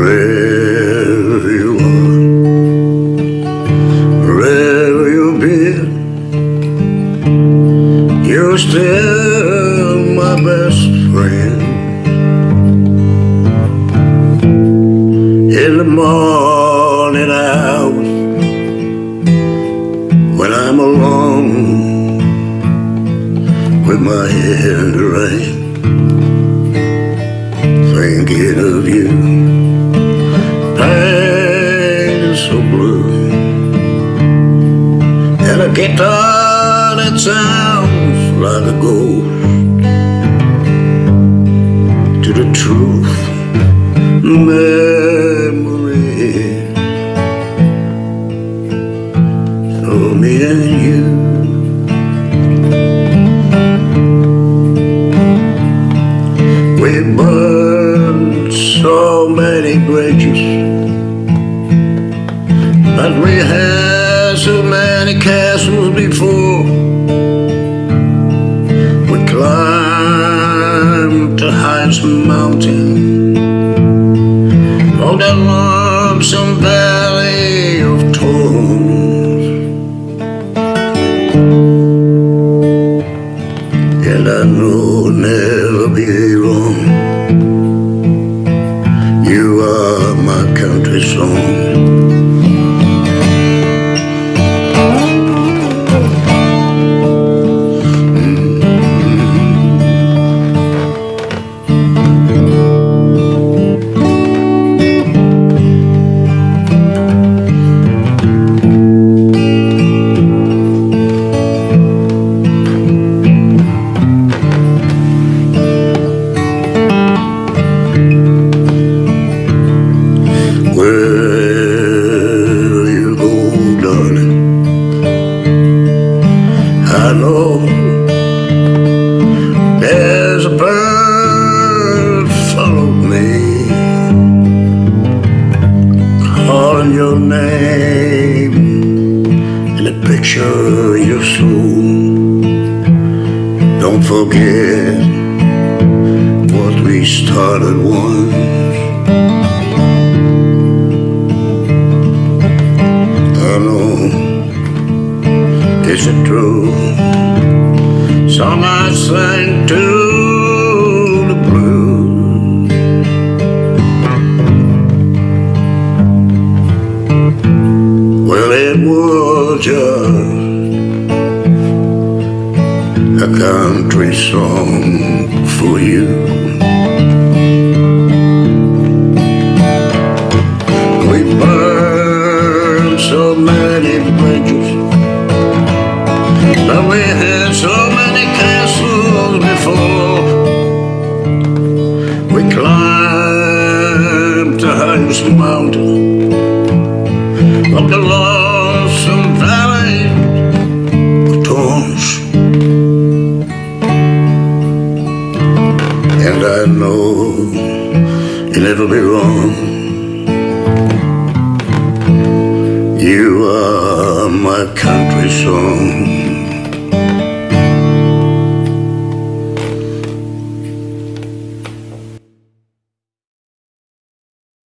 Wherever you are, wherever you've been, you're still my best friend. In the morning hours, when I'm alone with my head right, thinking of you. Guitar that sounds like a ghost to the truth. Memory of me and you. We burned so many bridges, but we had many castles before. We climbed the highest mountain on that lonesome valley of thorns. And I know never be wrong. You are my country song. In a picture in your soul. Don't forget what we started once. I know is it true? Song I sang to was just a country song for you. We burned so many bridges, And you'll never be wrong. You are my country song.